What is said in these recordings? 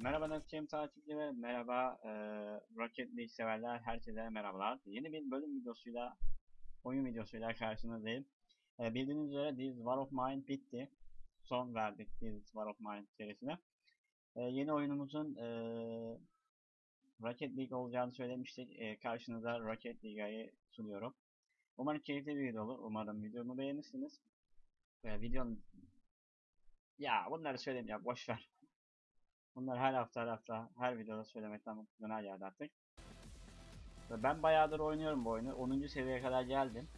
Merhaba Nasıl takipçileri, merhaba e, Rocket League severler, herkese merhabalar. Yeni bir bölüm videosuyla, oyun videosuyla karşınızdayım. E, bildiğiniz üzere This War of Mine bitti. Son verdik This War of Mine serisine. E, yeni oyunumuzun e, Rocket League olacağını söylemiştik. E, karşınıza Rocket League'yi sunuyorum. Umarım keyifli bir video olur. Umarım videomu beğenirsiniz. E, videonun... Ya bunları söyleyeyim ya boşver. Bunları her hafta her hafta her videoda söylemekten döner geldi artık. Ve ben bayağıdır oynuyorum bu oyunu. 10. seviyeye kadar geldim.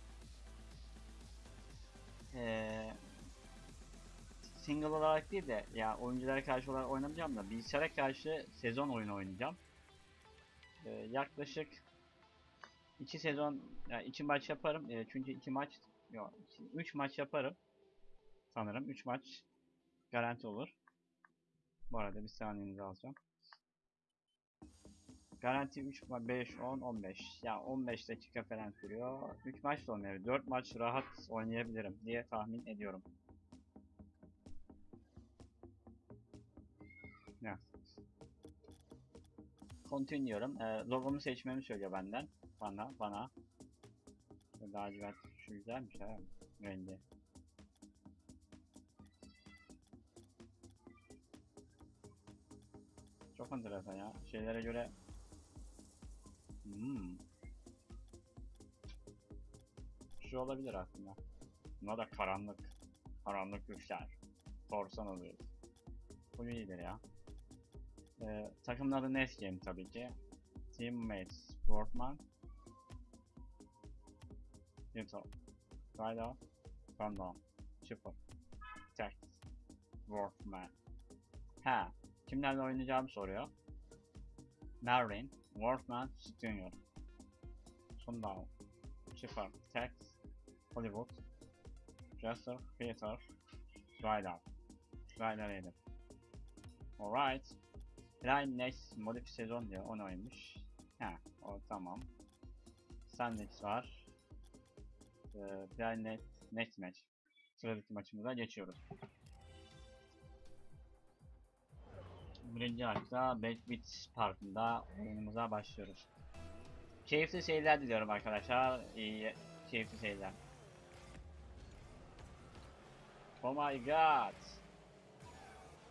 Ee, single olarak değil de ya oyunculara karşı olarak oynamayacağım da bilgisayara karşı sezon oyunu oynayacağım. Ee, yaklaşık 2 sezon yani 2 maç yaparım. Ee, çünkü 2 maç yok 3 maç yaparım. Sanırım 3 maç garanti olur. Bu arada bir saniyenizi alacağım. Garanti 3 ma 5 10 15. Ya 15 dakika falan sürüyor. 3 maç da olmuyor. 4 maç rahat oynayabilirim diye tahmin ediyorum. Ya. Continue diyorum. Ee, logomu seçmemi söylüyor benden. Bana, bana. Lacivert şu güzelmiş ha. Rengi. Çok enteresan ya. Şeylere göre hmm. Şu olabilir aslında. Buna da karanlık. Karanlık güçler. Korsan oluyoruz. Bu iyidir ya. Ee, takımın adı Nest Game tabii ki. Teammates Sportman. Yuto. Ride Random. Chipper. Text. Workman. Ha, kimlerle oynayacağımı soruyor. Marin, Wolfman, Junior. Sundown, Schiffer, Tex, Hollywood, Jester, Peter, Ryder. Ryder yedim. Alright. Line Next modif sezon diyor. Onu oynamış. Ha, o tamam. Sandwich var. Ee, Line Next Match. Sıradaki maçımıza geçiyoruz. Birinci akta Backbeat Parkı'nda oyunumuza başlıyoruz. Keyifli seyirler diliyorum arkadaşlar. İyi, keyifli seyirler. Oh my god.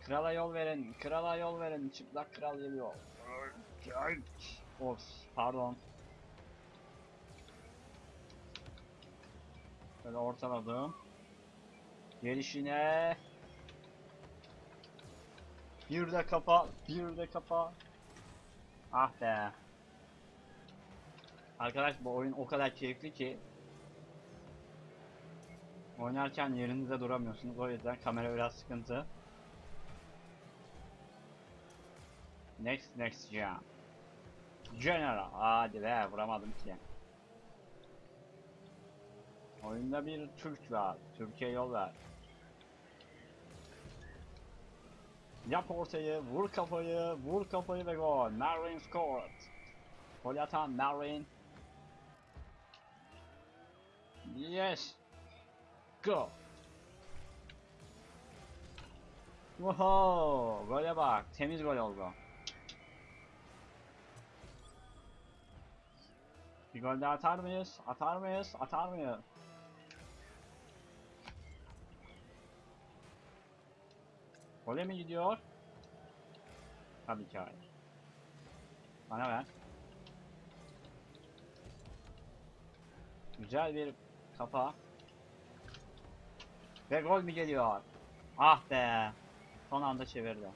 Krala yol verin, krala yol verin. Çıplak kral geliyor. Of, pardon. Böyle ortaladım. Gelişine bir de kapa, bir de kapa. Ah be. Arkadaş bu oyun o kadar keyifli ki oynarken yerinizde duramıyorsunuz. O yüzden kamera biraz sıkıntı. Next next jam. General. Hadi be vuramadım ki. Oyunda bir Türk var. Türkiye yol ver. Yap ortayı, vur kafayı, vur kafayı ve gol. Marin scored. Gol atan Marin. Yes. Go. Oho, gole bak. Temiz gol oldu. Bir gol daha atar mıyız? Atar mıyız? Atar mıyız? Gole mi gidiyor? Tabii ki hayır. Bana ver. Güzel bir kafa. Ve gol mü geliyor? Ah be. Son anda çevirdi.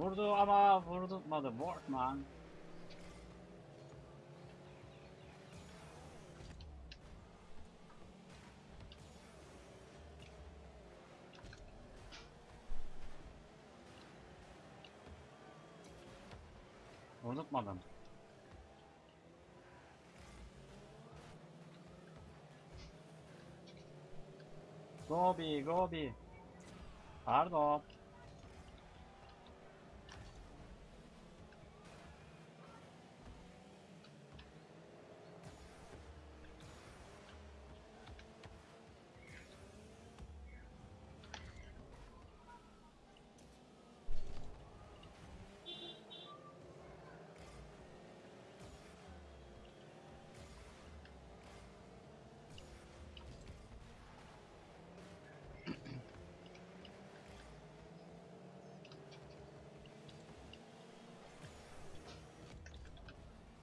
Vurdu ama vurdurtmadı Wortman. Vurdurtmadım. Gobi, Gobi. Pardon.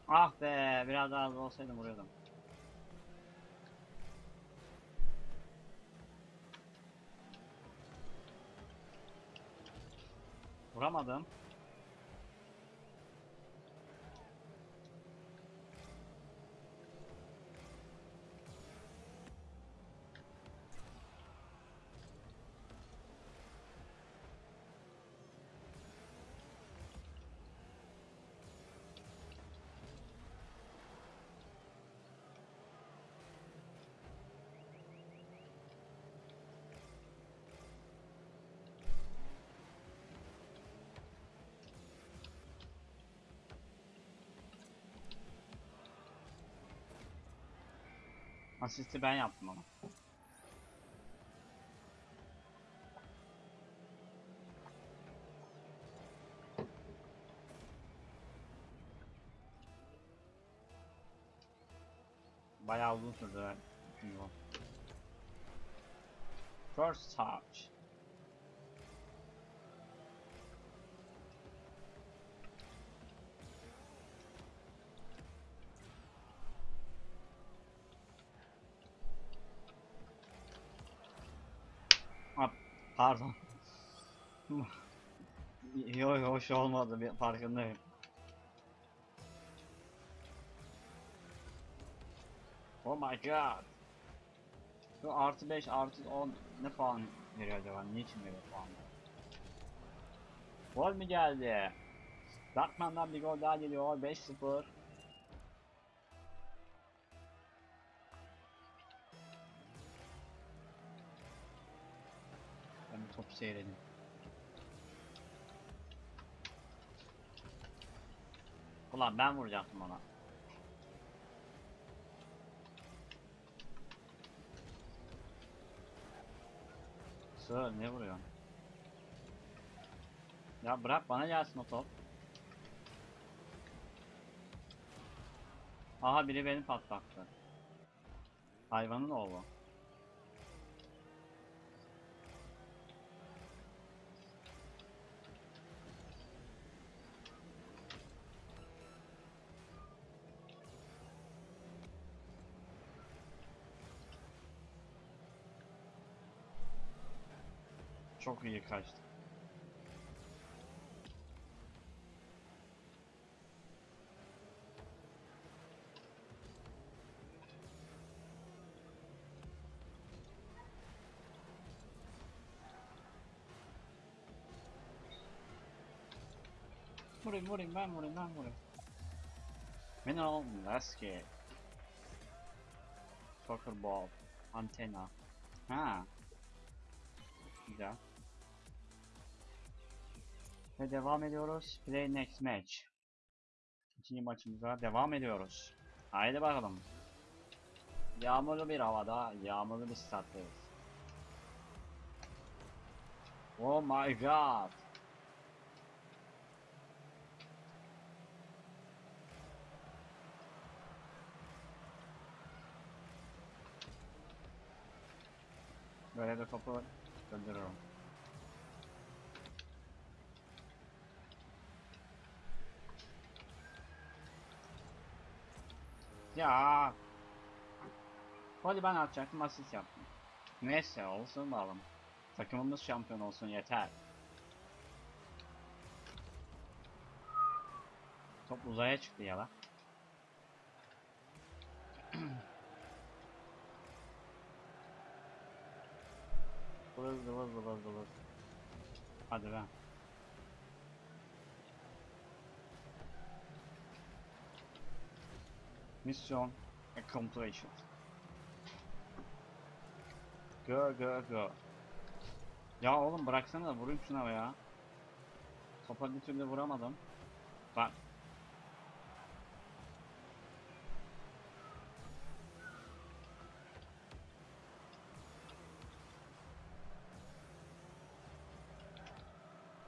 Ah be, biraz daha hızlı olsaydım vuruyordum. Vuramadım. Asisti ben yaptım ama. Bayağı uzun sürdü. First touch. Pardon. Yok hoş olmadı bir farkındayım. Oh my god. Şu artı 5 artı 10 ne puan veriyor acaba? Niçin veriyor puan? Gol mü geldi? Darkman'dan bir gol daha geliyor. 5-0. Topu seyredeyim. Ulan ben vuracaktım ona. Sığır ne vuruyorsun? Ya bırak bana gelsin o top. Aha biri beni patlattı. Hayvanın oğlu. Çok iyi kaçtı. Vurayım vurayım ben vurayım ben vurayım. Mineral Lasky. Soccer ball. Antena. Ha. Güzel. Ve devam ediyoruz. Play next match. İkinci maçımıza devam ediyoruz. Haydi bakalım. Yağmurlu bir havada, yağmurlu bir stattayız. Oh my god. Böyle de topu döndürüyorum. Ya. Hadi ben atacaktım asist yaptım. Neyse olsun bakalım. Takımımız şampiyon olsun yeter. Top uzaya çıktı ya lan. Vız vız vız vız. Hadi be. Mission accomplished. Go go go. Ya oğlum bıraksana da vurayım şuna ya. Topa bir türlü vuramadım. Bak.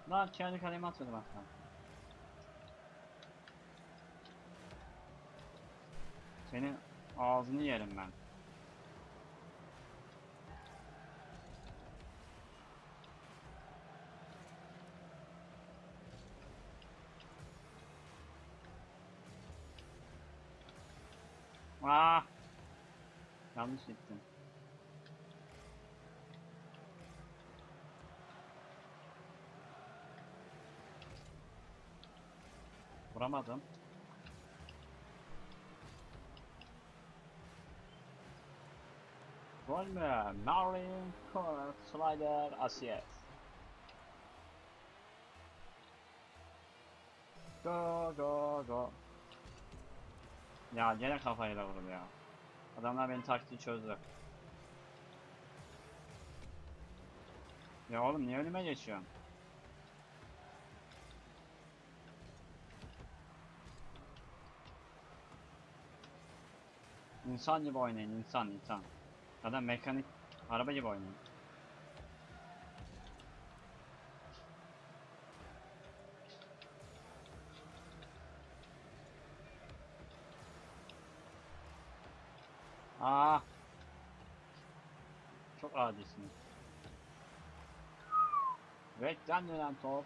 Lan kendi kalemi atıyordum hatta. Senin ağzını yerim ben. Ah! Yanlış gittim. Vuramadım. Gol mü? Marlin Corner Slider Asiyet. Go go go. Ya gene kafayla vurdu ya. Adamlar benim taktiği çözdü. Ya oğlum niye önüme geçiyorsun? İnsan gibi oynayın insan insan. Adam mekanik araba gibi oynayın. Aa. Çok adisiniz. Rekten dönen top.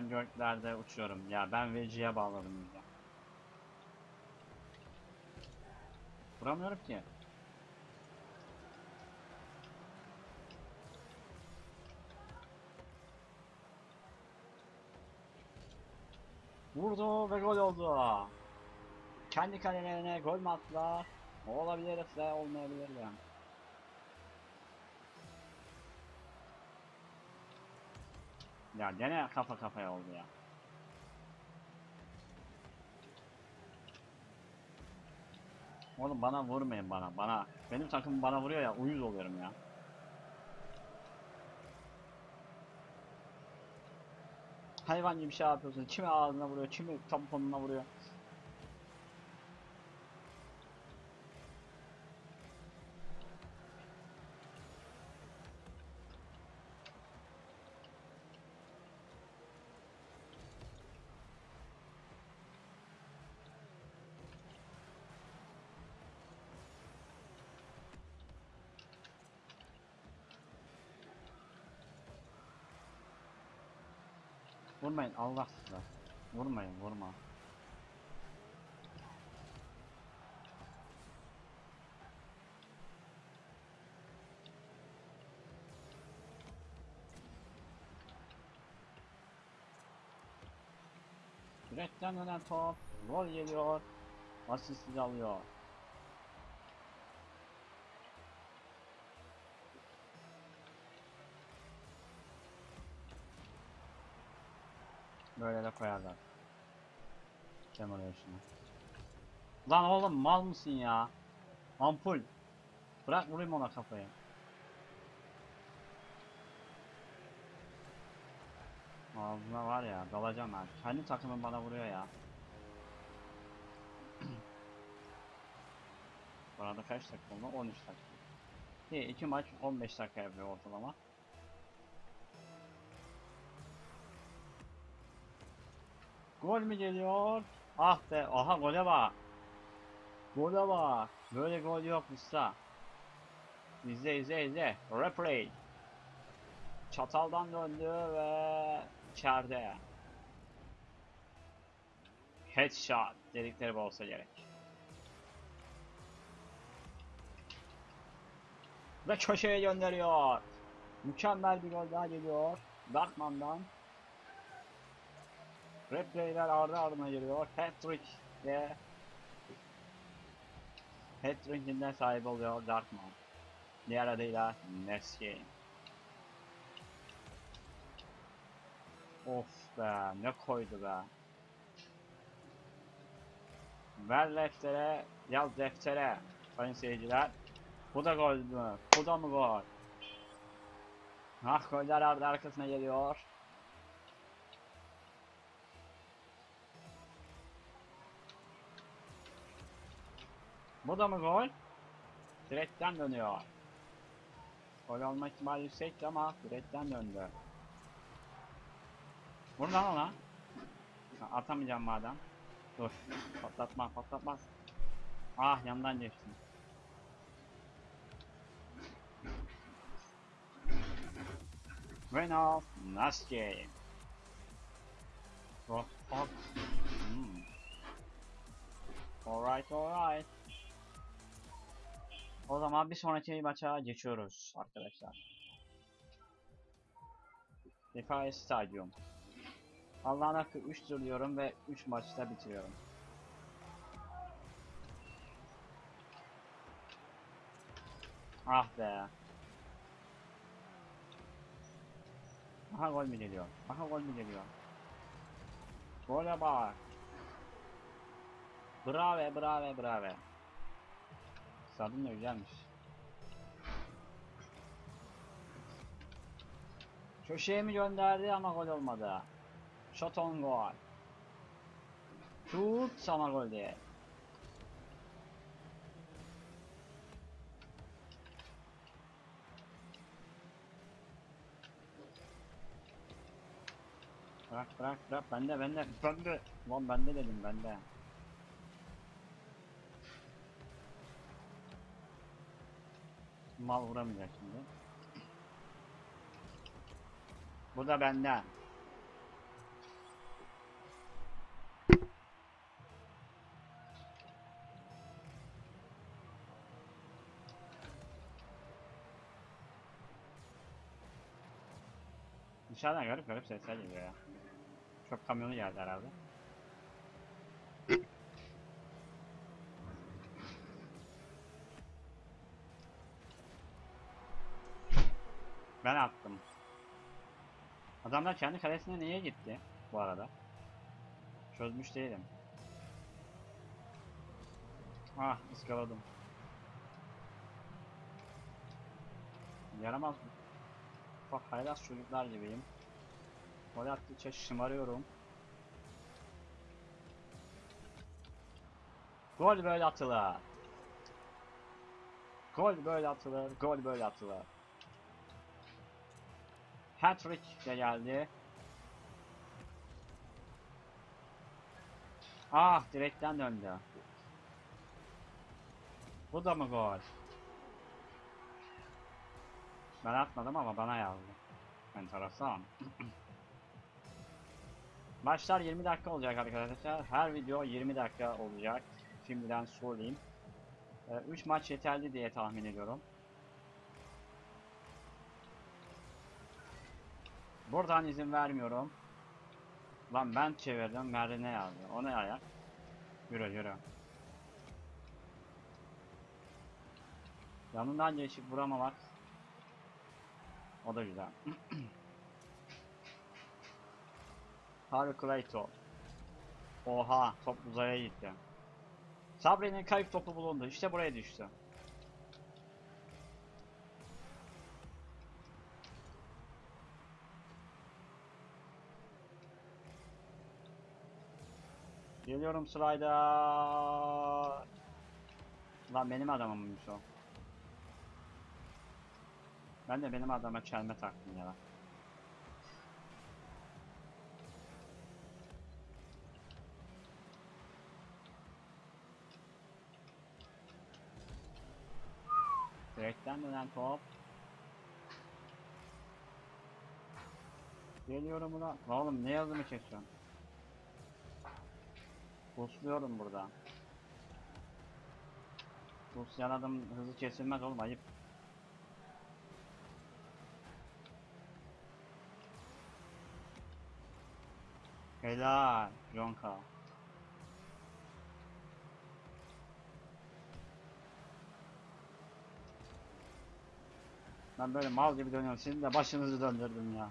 Ben uçuyorum. Ya ben veciye bağladım ya. Vuramıyorum ki. Vurdu ve gol oldu. Kendi kalelerine gol mü attılar? Olabilir de olmayabilir de. Ya gene kafa kafaya oldu ya. Oğlum bana vurmayın bana bana. Benim takım bana vuruyor ya uyuz oluyorum ya. Hayvan gibi şey yapıyorsun. Kimi ağzına vuruyor, kimi tamponuna vuruyor. Vurmayın Allah size. Vurmayın vurma. Direkten dönen top. Gol geliyor. Asisti alıyor. Böyle de koyarlar. Demolition'ı. Lan oğlum mal mısın ya? Ampul. Bırak vurayım ona kafayı. Ağzına var ya dalacağım ben. Kendi takımım bana vuruyor ya. Bu arada kaç dakika oldu? 13 dakika. İyi iki maç 15 dakika yapıyor ortalama. Gol mü geliyor? Ah be, aha gole bak. Gole bak. Böyle gol yok usta. İzle izle izle. Replay. Çataldan döndü ve içeride. Headshot dedikleri bu olsa gerek. Ve köşeye gönderiyor. Mükemmel bir gol daha geliyor. Darkman'dan. Replayler ardı ardına geliyor. Hat-trick ve Hat-trick'inden sahibi oluyor Darkman. Diğer adıyla Neski. Of be ne koydu be. Ver deftere, yaz deftere. Sayın seyirciler. Bu da gol mü? Bu da mı gol? Ah goller ardı arkasına geliyor. Bu da mı gol? Direkten dönüyor. Gol olma ihtimali yüksekti ama direkten döndü. Buradan. Ha, Atamayacağım madem. Dur. Patlatma patlatma. Ah yandan geçtim. Renault Nasty. Oh, oh. Hmm. Alright alright. O zaman bir sonraki maça geçiyoruz arkadaşlar. Defay Stadyum. Allah'ın hakkı 3 diyorum ve 3 maçta bitiriyorum. Ah be. Aha gol mü geliyor? Aha gol mü geliyor? Gole bak. Bravo bravo bravo. Stadyum da güzelmiş. Köşeye mi gönderdi ama gol olmadı. Shot on goal. Şut ama gol değil. Bırak bırak bırak bende bende bende. Lan bende dedim bende. Mal vuramayacak şimdi. Bu da benden. Dışarıdan garip garip sesler geliyor ya. Çok kamyonu geldi herhalde. Ben attım. Adamlar kendi kalesine niye gitti bu arada? Çözmüş değilim. Ah ıskaladım. Yaramaz? Bak haylaz çocuklar gibiyim. Gol attıkça şımarıyorum. Gol böyle atılır. Gol böyle atılır, gol böyle atılır. Hat-trick de geldi. Ah direkten döndü. Bu da mı gol? Ben atmadım ama bana yazdı. Enteresan. Maçlar 20 dakika olacak arkadaşlar. Her video 20 dakika olacak. Şimdiden söyleyeyim. 3 maç yeterli diye tahmin ediyorum. Buradan izin vermiyorum. Lan ben çevirdim. Merve ne yazdı? O ne ayak? Yürü yürü. Yanından geçip vuramamak. O da güzel. Harry. Oha top uzaya gitti. Sabri'nin kayıp topu bulundu. İşte buraya düştü. Geliyorum sırayda. Lan benim adamımmış o. Ben de benim adama çelme taktım ya. Direkten dönen top. Geliyorum ulan. Oğlum ne yazımı çekiyorsun? Busluyorum burada. Buslayan adam hızı kesilmez oğlum ayıp. Helal Jonka. Ben böyle mal gibi dönüyorum. Sizin de başınızı döndürdüm ya.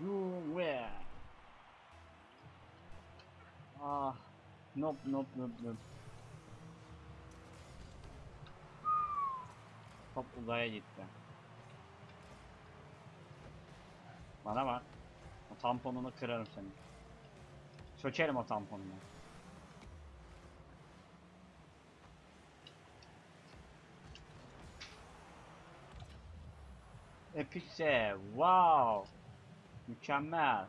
You where? Ah, nope, nope, nope, nope. Top uzaya gitti. Bana bak. O tamponunu kırarım senin. Sökerim o tamponunu. Epicse, wow. Mükemmel.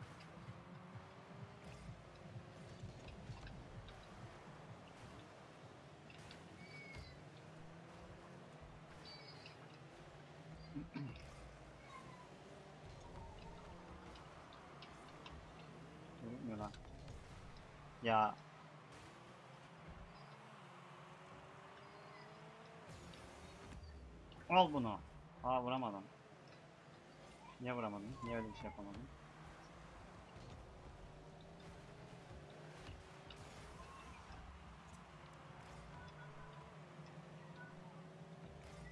Ya. Al bunu. Aa vuramadım. Niye vuramadım? Niye öyle bir şey yapamadım?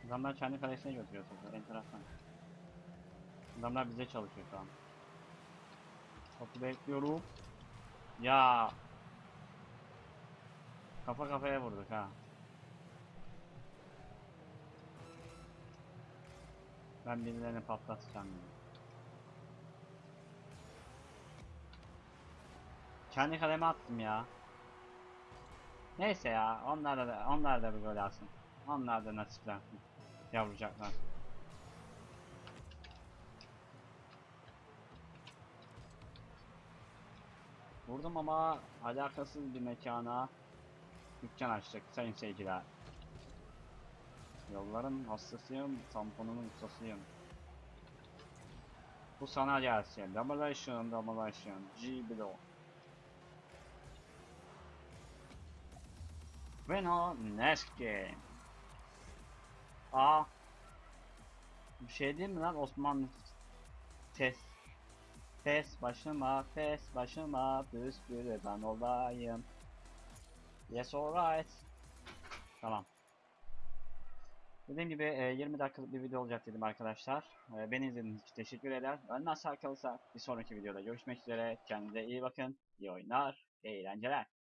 Adamlar kendi kalesine götürüyor topu. Enteresan. Adamlar bize çalışıyor şu an. Topu bekliyorum. Ya. Kafa kafaya vurduk ha. Ben birilerini patlatacağım. Kendi kaleme attım ya. Neyse ya, onlar da onlar da bir gol alsın. Onlar da nasiplensin. Yavrucaklar. Vurdum ama alakasız bir mekana dükkan açtık sayın seyirciler. Yolların hastasıyım, tamponunun ustasıyım. Bu sana gelsin. Demolition, demolition, G below. Bueno, next game. Aa. Bir şey değil mi lan Osmanlı test test başıma test başıma püskürü ben olayım. Yes alright. Tamam. Dediğim gibi e, 20 dakikalık bir video olacak dedim arkadaşlar. E, Beni izlediğiniz için teşekkür eder. Önüne sağ kalırsa bir sonraki videoda görüşmek üzere. Kendinize iyi bakın. İyi oyunlar, iyi eğlenceler.